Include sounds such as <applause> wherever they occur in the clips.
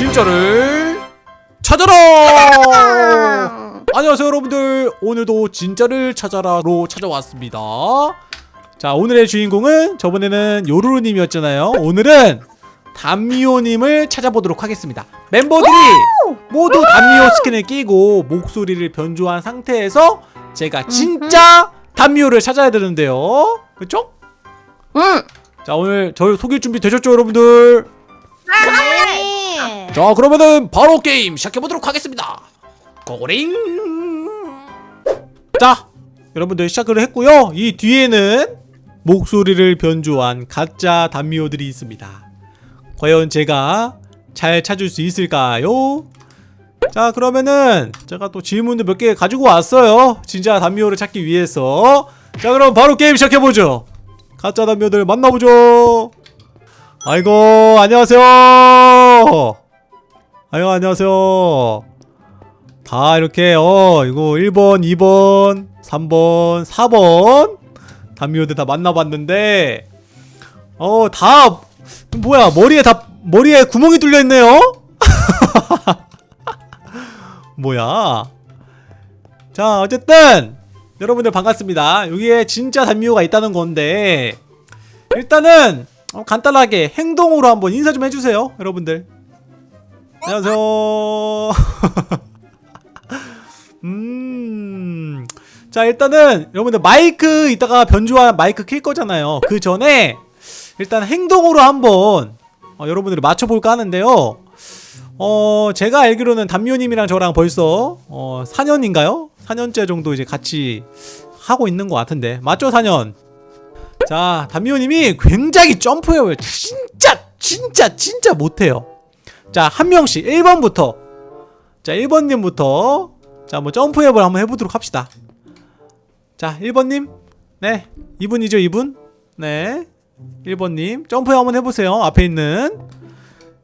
진짜를 찾아라! 안녕하세요 여러분들 오늘도 진짜를 찾아라로 찾아왔습니다 자 오늘의 주인공은 저번에는 요루루님이었잖아요 오늘은 담미호님을 찾아보도록 하겠습니다 멤버들이 모두 담미호 스킨을 끼고 목소리를 변조한 상태에서 제가 진짜 담미호를 찾아야 되는데요 그쵸? 응. 자 오늘 저희 속일 준비 되셨죠 여러분들? 네. 자 그러면은 바로 게임 시작해보도록 하겠습니다. 고링! 자 여러분들 시작을 했고요. 이 뒤에는 목소리를 변조한 가짜 단미호들이 있습니다. 과연 제가 잘 찾을 수 있을까요? 자 그러면은 제가 또 질문을 몇개 가지고 왔어요. 진짜 단미호를 찾기 위해서. 자 그럼 바로 게임 시작해보죠. 가짜 단미호들 만나보죠. 아이고 안녕하세요 아이고 안녕하세요. 다 이렇게 어 이거 1번 2번 3번 4번 담미호들 다 만나봤는데 어 다 뭐야 머리에 다 머리에 구멍이 뚫려 있네요? <laughs> 뭐야? 자 어쨌든 여러분들 반갑습니다. 여기에 진짜 담미호가 있다는 건데 일단은 어, 간단하게 행동으로 한번 인사 좀 해주세요 여러분들 안녕하세요. <laughs> 음... 자 일단은 여러분들 마이크 이따가 변조한 마이크 킬 거잖아요. 그 전에 일단 행동으로 한번 어, 여러분들이 맞춰볼까 하는데요. 어 제가 알기로는 담요님이랑 저랑 벌써 어 4년인가요? 4년째 정도 이제 같이 하고 있는 것 같은데. 맞죠 4년? 자 담요님이 굉장히 점프해요. 진짜 진짜 진짜 못해요 자 한 명씩. 1번부터. 자 1번님부터. 자뭐 점프해볼 한번 해보도록 합시다. 자 1번님. 네 2분이죠 2분? 네 1번님. 점프 한번 해보세요 앞에 있는.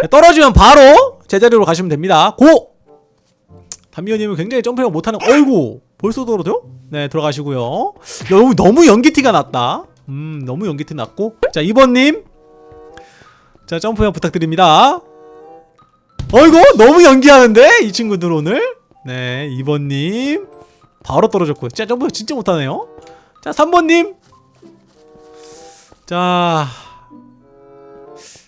네, 떨어지면 바로 제자리로 가시면 됩니다. 고! 담미호님은 굉장히 점프를 못하는 어이구! 벌써 떨어져요? 네 들어가시고요. 너무 너무 연기티가 났다. 음 너무 연기티 났고. 자 2번님. 자 점프 부탁드립니다 어이구 너무 연기하는데 이 친구들 오늘 네 2번님 바로 떨어졌고요 진짜 점프 진짜 못하네요 자 3번님 자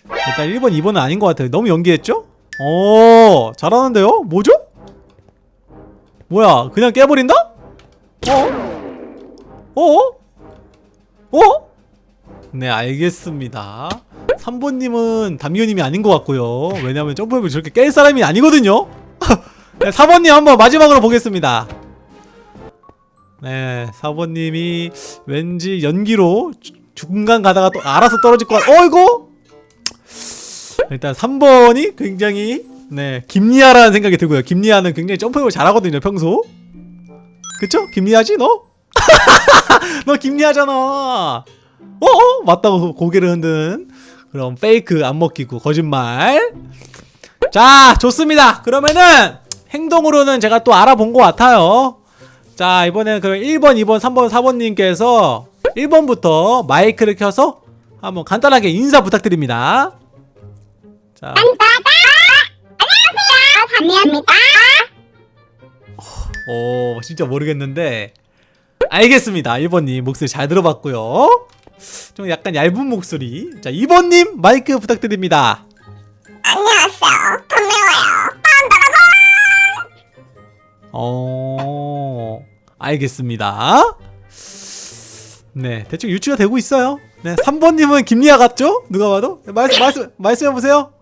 일단 1번 2번은 아닌 것 같아요 너무 연기했죠? 오 잘하는데요? 뭐죠? 뭐야 그냥 깨버린다? 어? 어? 어? 네 알겠습니다 3번님은 담요님이 아닌 것 같고요. 왜냐면 점프맵을 저렇게 깰 사람이 아니거든요? <laughs> 네, 4번님 한번 마지막으로 보겠습니다. 네 4번님이 왠지 연기로 주- 중간 가다가 또 알아서 떨어질 것 같... 어이구 일단 3번이 굉장히 네 김리아라는 생각이 들고요. 김리아는 굉장히 점프를 잘하거든요 평소. 그쵸? 김리아지 너? <laughs> 너 김리아잖아. 어어? 맞다고 고개를 흔든 그럼 페이크 안 먹히고 거짓말. 자 좋습니다. 그러면은 행동으로는 제가 또 알아본 것 같아요. 자 이번에는 그럼 1번 2번 3번 4번님께서 1번부터 마이크를 켜서 한번 간단하게 인사 부탁드립니다. 자. 감사합니다. 오 진짜 모르겠는데. 알겠습니다. 1번님 목소리 잘 들어봤고요 좀 약간 얇은 목소리. 자 2번님 마이크 부탁드립니다. 안녕하세요. 감사해요. 어 알겠습니다. 네 대충 유추가 되고 있어요. 네 3번님은 김리아 같죠? 누가 봐도? 네, 말씀 말씀 말씀해보세요.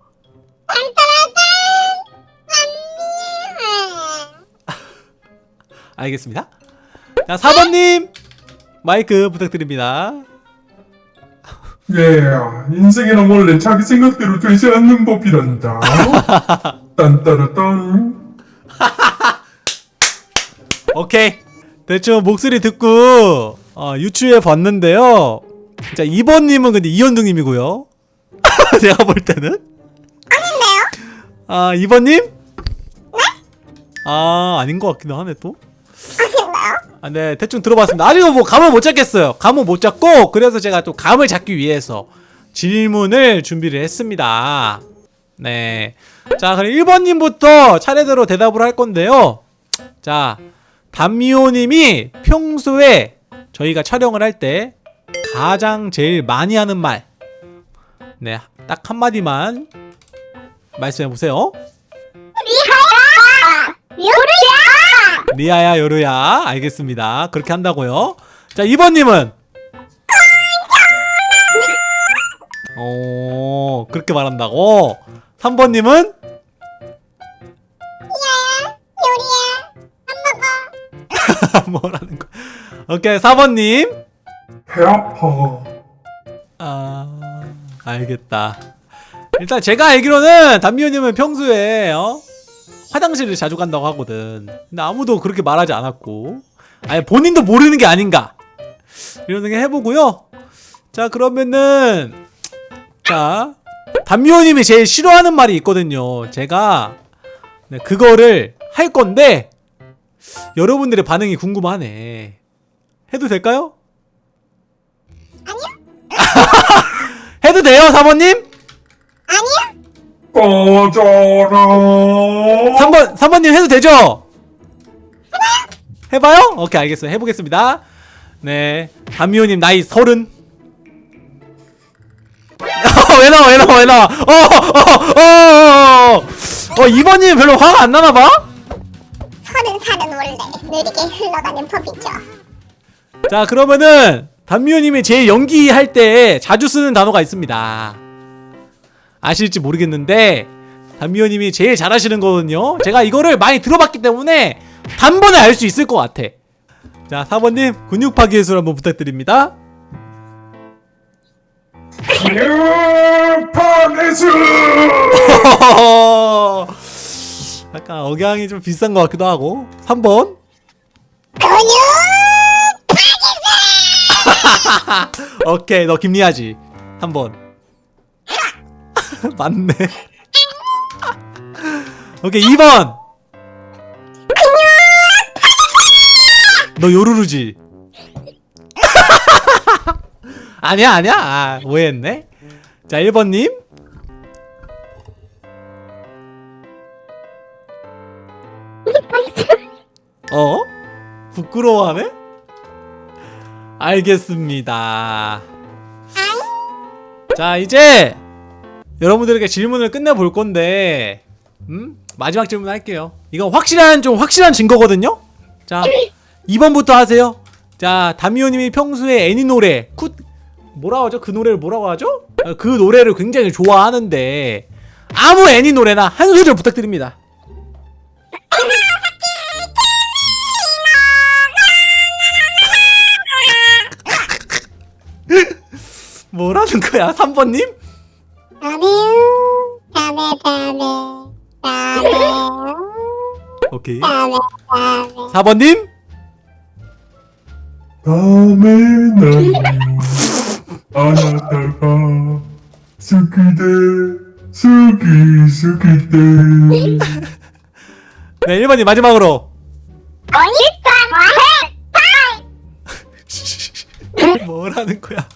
알겠습니다. 자 4번님 마이크 부탁드립니다 예, 인생이란 원래 자기 생각대로 되지 않는 법이란다. <laughs> 딴따라딴. <laughs> 오케이 대충 목소리 듣고 어, 유추해 봤는데요 자 2번님은 근데 이현둥님이고요 <laughs> 제가 볼 때는 아닌데요? 아 2번님? 아 아닌 것 같기도 하네 또 아, 네 대충 들어봤습니다 아직 뭐 감을 못 잡겠어요 감을 못 잡고 그래서 제가 또 감을 잡기 위해서 질문을 준비를 했습니다 네. 자, 그럼 1번님부터 차례대로 대답을 할 건데요. 자, 담미호님이 평소에 저희가 촬영을 할 때 가장 제일 많이 하는 말. 네, 딱 한마디만 말씀해 보세요. 리아야, 요루야. 알겠습니다. 그렇게 한다고요. 자, 2번님은? 오, 그렇게 말한다고? 3번님은? 요리야! <laughs> 뭐라는 거? 오케이, 4번님. 배 아파. 아, 알겠다. 일단 제가 알기로는 담미호님은 평소에 어? 화장실을 자주 간다고 하거든. 근데 아무도 그렇게 말하지 않았고, 아니 본인도 모르는 게 아닌가 이런 생각 해보고요. 자 그러면은 자 담미호님이 제일 싫어하는 말이 있거든요. 제가 네, 그거를 할 건데 여러분들의 반응이 궁금하네. 해도 될까요? <laughs> 해도 돼요, 사모님? 꺼져라. 3번, 3번님 해도 되죠? 해봐요? 오케이, 알겠어요. 해보겠습니다. 네. 담미호님 나이 서른. 어, <laughs> 왜 나와, 왜 나와, 왜 나와. 어, 어, 어, 어, 어. 어, 2번님 별로 화가 안 나나봐? 서른 살은 원래 느리게 흘러가는 법이죠. 자, 그러면은, 담미호님이 제일 연기할 때 자주 쓰는 단어가 있습니다. 아실지 모르겠는데, 담미호님이 제일 잘하시는 거거든요. 제가 이거를 많이 들어봤기 때문에 단번에 알 수 있을 것 같아. 자, 4번님, 근육파 기술 한번 부탁드립니다. 유파네스. <laughs> 약간 억양이 좀 비싼 것 같기도 하고. 3번. 근육! <laughs> 오케이, 너 김리아지. 3번. <laughs> 맞네. 오케이, 2번. 너 요루루지? <laughs> 아니야, 아니야. 아, 오해했네. 자, 1번님. 어? 부끄러워하네? 알겠습니다. 자, 이제 여러분들에게 질문을 끝내볼 건데, 음? 마지막 질문 할게요. 이건 확실한, 좀 확실한 증거거든요? 자, 2번부터 하세요. 자, 다미오님이 평소에 애니 노래, 쿠, 뭐라고 하죠? 그 노래를 뭐라고 하죠? 어, 그 노래를 굉장히 좋아하는데, 아무 애니 노래나 한 소절 부탁드립니다. <laughs> 뭐라는 거야, 3번님? 오케이. 다음에, 다음에. 4번님? 다음에 나는 아나타가 스키데 스키 스키데 네, 1번님 마지막으로. 뭐라는 거야?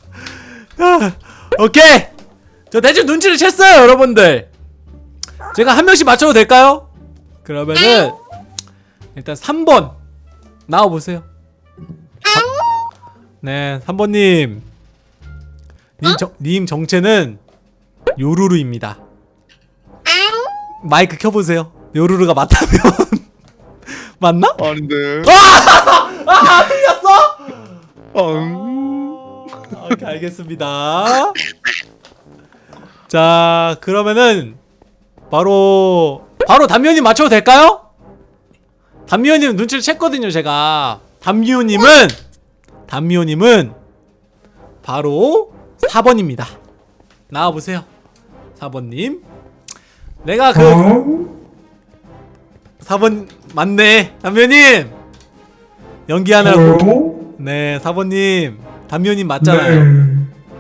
아, 오케이. 저 대충 눈치를 챘어요, 여러분들. 제가 한 명씩 맞춰도 될까요? 그러면은 일단 3번 나와 보세요. 네, 3번님. 님, 정, 님 정체는 요루루입니다. 마이크 켜보세요. 요루루가 맞다면 <laughs> 맞나? 아닌데. 아, <laughs> 틀렸어? 음. 오케이 알겠습니다. 자 그러면은 바로 바로 담미호님 맞춰도 될까요? 담미호님 눈치를 챘거든요 제가 담미호님은 담미호님은 바로 4번입니다 나와보세요 4번님 내가 그 어? 4번 맞네 담미호님 연기하느라고 어? 네 4번님 담미호님 맞잖아요 네.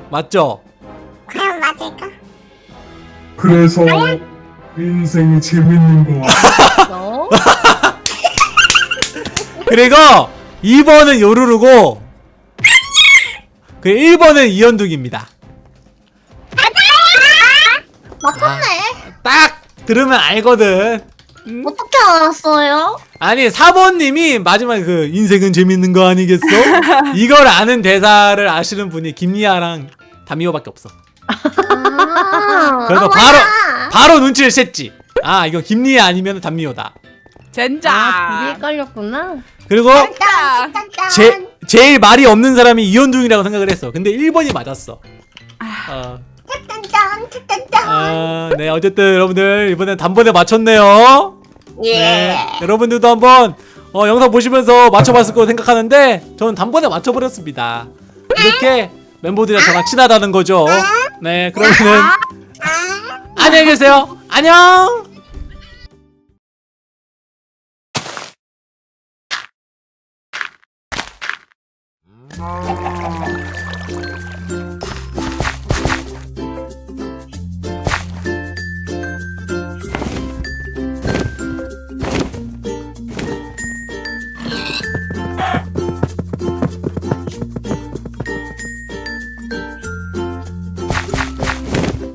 맞죠? 그럼 맞을까? 그래서 인생이 재밌는 거 같아. <laughs> 그리고 2번은 요루루고 그 1번은 이현둥입니다. 맞췄네. 딱 들으면 알거든. 어떻게 알았어요? 아니 4번님이 마지막에 그 인생은 재밌는 거 아니겠어? <laughs> 이걸 아는 대사를 아시는 분이 김리아랑 다미호밖에 없어. 아, 그래서 아, 바로 맞아. 바로 눈치를 챘지. 아 이거 김리아 아니면 담미호다. 젠장. 아, 그게 헷갈렸구나. 그리고. 제 제일 말이 없는 사람이 이현중이라고 생각을 했어. 근데 1번이 맞았어. 어, 짠, 짠, 짠, 짠. 아, 네 어쨌든 여러분들 이번엔 단번에 맞췄네요. 예. 네, 여러분들도 한번 어, 영상 보시면서 맞춰봤을 거라 생각하는데 저는 단번에 맞춰버렸습니다. 이렇게 멤버들이랑 저랑 친하다는 거죠. 네, 그러면은 아. 안녕히 계세요. 안녕. Oh.